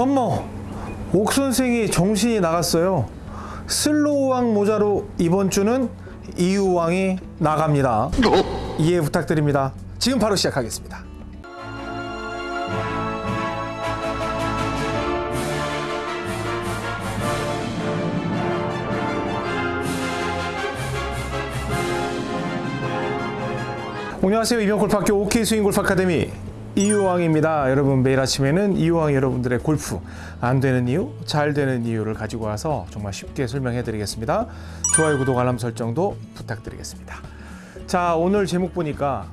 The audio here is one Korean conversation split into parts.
어머, 옥 선생이 정신이 나갔어요. 슬로우왕 모자로 이번 주는 이유왕이 나갑니다. 이해 부탁드립니다. 지금 바로 시작하겠습니다. 안녕하세요. 이병골프학교 OK 스윙 골프 아카데미 이유왕입니다. 여러분 매일 아침에는 이유왕 여러분들의 골프 안 되는 이유, 잘 되는 이유를 가지고 와서 정말 쉽게 설명해 드리겠습니다. 좋아요, 구독, 알람 설정도 부탁드리겠습니다. 자, 오늘 제목 보니까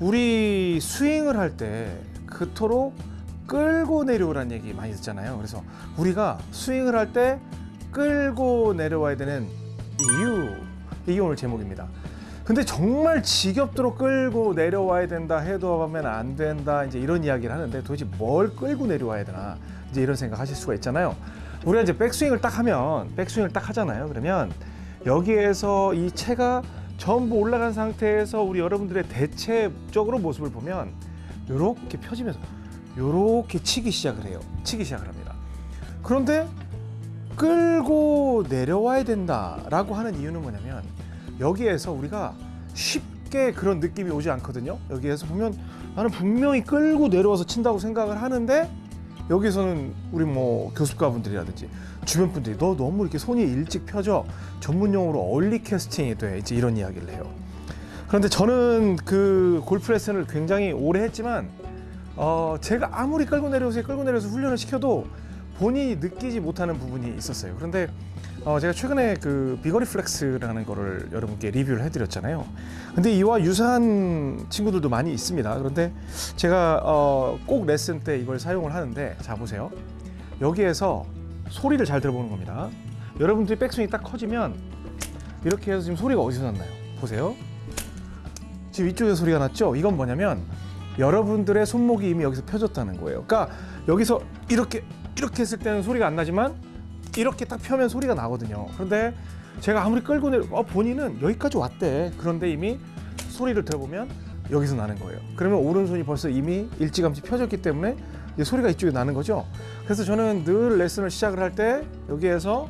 우리 스윙을 할 때 그토록 끌고 내려오라는 얘기 많이 듣잖아요. 그래서 우리가 스윙을 할 때 끌고 내려와야 되는 이유 이게 오늘 제목입니다. 근데 정말 지겹도록 끌고 내려와야 된다 해도 하면 안 된다 이제 이런 이야기를 하는데 도대체 뭘 끌고 내려와야 되나 이제 이런 생각 하실 수가 있잖아요. 우리가 이제 백스윙을 딱 하면 백스윙을 딱 하잖아요. 그러면 여기에서 이 채가 전부 올라간 상태에서 우리 여러분들의 대체적으로 모습을 보면 이렇게 펴지면서 이렇게 치기 시작을 해요. 치기 시작을 합니다. 그런데 끌고 내려와야 된다라고 하는 이유는 뭐냐면 여기에서 우리가 쉽게 그런 느낌이 오지 않거든요. 여기에서 보면 나는 분명히 끌고 내려와서 친다고 생각을 하는데 여기서는 우리 뭐 교습가분들이라든지 주변 분들이 너 너무 이렇게 손이 일찍 펴져 전문 용어로 얼리 캐스팅이 돼 이제 이런 이야기를 해요. 그런데 저는 그 골프 레슨을 굉장히 오래 했지만 어 제가 아무리 끌고 내려오세요 끌고 내려서 훈련을 시켜도 본인이 느끼지 못하는 부분이 있었어요. 그런데 어, 제가 최근에 그 비거리 플렉스라는 거를 여러분께 리뷰를 해드렸잖아요. 근데 이와 유사한 친구들도 많이 있습니다. 그런데 제가 어, 꼭 레슨 때 이걸 사용을 하는데 자 보세요. 여기에서 소리를 잘 들어보는 겁니다. 여러분들이 백스윙이 딱 커지면 이렇게 해서 지금 소리가 어디서 났나요? 보세요. 지금 이쪽에서 소리가 났죠? 이건 뭐냐면 여러분들의 손목이 이미 여기서 펴졌다는 거예요. 그러니까 여기서 이렇게 이렇게 했을 때는 소리가 안 나지만 이렇게 딱 펴면 소리가 나거든요. 그런데 제가 아무리 끌고 내려, 어, 본인은 여기까지 왔대. 그런데 이미 소리를 들어보면 여기서 나는 거예요. 그러면 오른손이 벌써 이미 일찌감치 펴졌기 때문에 소리가 이쪽에 나는 거죠. 그래서 저는 늘 레슨을 시작을 할 때 여기에서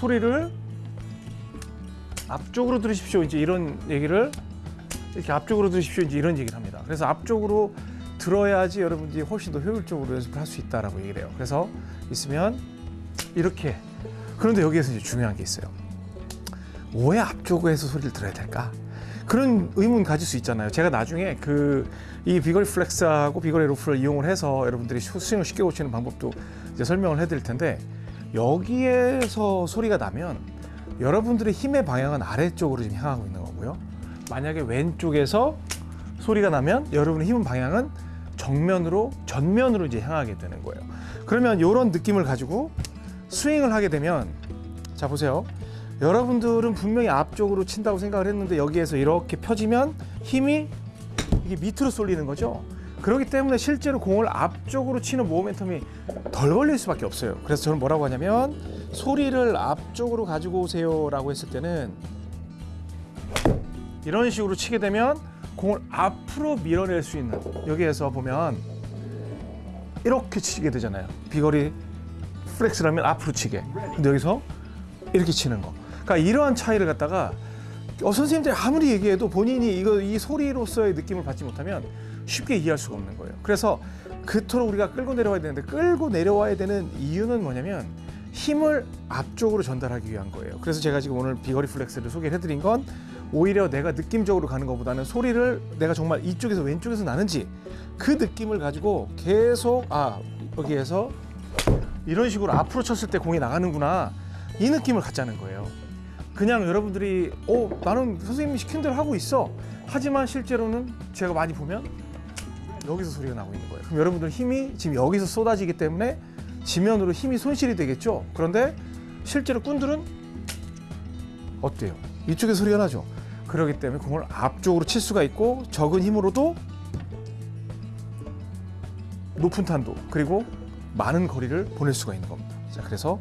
소리를 앞쪽으로 들으십시오. 이제 이런 얘기를 이렇게 앞쪽으로 들으십시오. 이제 이런 얘기를 합니다. 그래서 앞쪽으로 들어야지 여러분들이 훨씬 더 효율적으로 연습을 할 수 있다라고 얘기를 해요. 그래서 있으면 이렇게 그런데 여기에서 이제 중요한 게 있어요. 왜 앞쪽에서 소리를 들어야 될까? 그런 의문 가질 수 있잖아요. 제가 나중에 그 이 비거리 플렉스하고 비거리 로프를 이용을 해서 여러분들이 스윙을 쉽게 고치는 방법도 이제 설명을 해드릴 텐데 여기에서 소리가 나면 여러분들의 힘의 방향은 아래쪽으로 지금 향하고 있는 거고요. 만약에 왼쪽에서 소리가 나면 여러분의 힘의 방향은 정면으로 전면으로 이제 향하게 되는 거예요. 그러면 이런 느낌을 가지고 스윙을 하게 되면 자 보세요. 여러분들은 분명히 앞쪽으로 친다고 생각을 했는데 여기에서 이렇게 펴지면 힘이 이게 밑으로 쏠리는 거죠. 그렇기 때문에 실제로 공을 앞쪽으로 치는 모멘텀이 덜 걸릴 수밖에 없어요. 그래서 저는 뭐라고 하냐면 소리를 앞쪽으로 가지고 오세요 라고 했을 때는 이런 식으로 치게 되면 공을 앞으로 밀어낼 수 있는 여기에서 보면 이렇게 치게 되잖아요. 비거리 플렉스라면 앞으로 치게. 근데 여기서 이렇게 치는 거. 그러니까 이러한 차이를 갖다가 어, 선생님들이 아무리 얘기해도 본인이 이거 이 소리로서의 느낌을 받지 못하면 쉽게 이해할 수가 없는 거예요. 그래서 그토록 우리가 끌고 내려와야 되는데 끌고 내려와야 되는 이유는 뭐냐면 힘을 앞쪽으로 전달하기 위한 거예요. 그래서 제가 지금 오늘 비거리 플렉스를 소개를 해드린 건 오히려 내가 느낌적으로 가는 것보다는 소리를 내가 정말 이쪽에서 왼쪽에서 나는지 그 느낌을 가지고 계속 아 여기에서 이런 식으로 앞으로 쳤을 때 공이 나가는구나 이 느낌을 갖자는 거예요. 그냥 여러분들이 어 나는 선생님이 시킨 대로 하고 있어 하지만 실제로는 제가 많이 보면 여기서 소리가 나고 있는 거예요. 그럼 여러분들 힘이 지금 여기서 쏟아지기 때문에 지면으로 힘이 손실이 되겠죠. 그런데 실제로 꾼들은 어때요? 이쪽에 소리가 나죠. 그렇기 때문에 공을 앞쪽으로 칠 수가 있고 적은 힘으로도 높은 탄도 그리고 많은 거리를 보낼 수가 있는 겁니다. 자, 그래서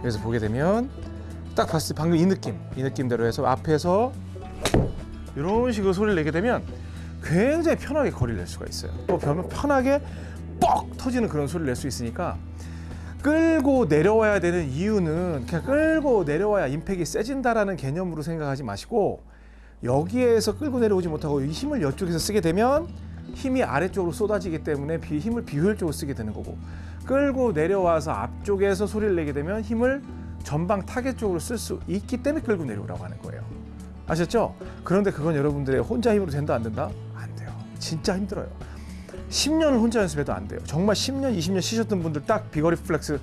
여기서 보게 되면 딱 봤을 때 방금 이 느낌, 이 느낌대로 해서 앞에서 이런 식으로 소리를 내게 되면 굉장히 편하게 거리를 낼 수가 있어요. 또 편하게 뻑 터지는 그런 소리를 낼 수 있으니까 끌고 내려와야 되는 이유는 그냥 끌고 내려와야 임팩이 세진다라는 개념으로 생각하지 마시고 여기에서 끌고 내려오지 못하고 이 힘을 이쪽에서 쓰게 되면 힘이 아래쪽으로 쏟아지기 때문에 비, 힘을 비효율적으로 쓰게 되는 거고 끌고 내려와서 앞쪽에서 소리를 내게 되면 힘을 전방 타겟 쪽으로 쓸 수 있기 때문에 끌고 내려오라고 하는 거예요. 아셨죠? 그런데 그건 여러분들의 혼자 힘으로 된다 안 된다? 안 돼요. 진짜 힘들어요. 10년을 혼자 연습해도 안 돼요. 정말 10년, 20년 쉬셨던 분들 딱 비거리 flex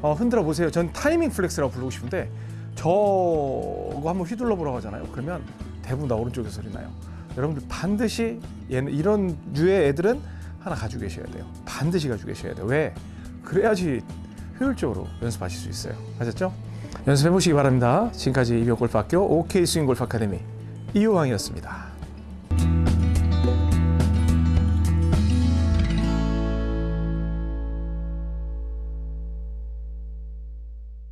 어, 흔들어 보세요. 전 타이밍 flex라고 부르고 싶은데 저거 한번 휘둘러 보라고 하잖아요. 그러면 대부분 다 오른쪽에서 소리 나요. 여러분들 반드시 얘는 이런 류의 애들은 하나 가지고 계셔야 돼요. 반드시 가지고 계셔야 돼요. 왜? 그래야지 효율적으로 연습하실 수 있어요. 아셨죠? 연습해 보시기 바랍니다. 지금까지 이병골프학교 OK 스윙 골프 아카데미 이호왕이었습니다.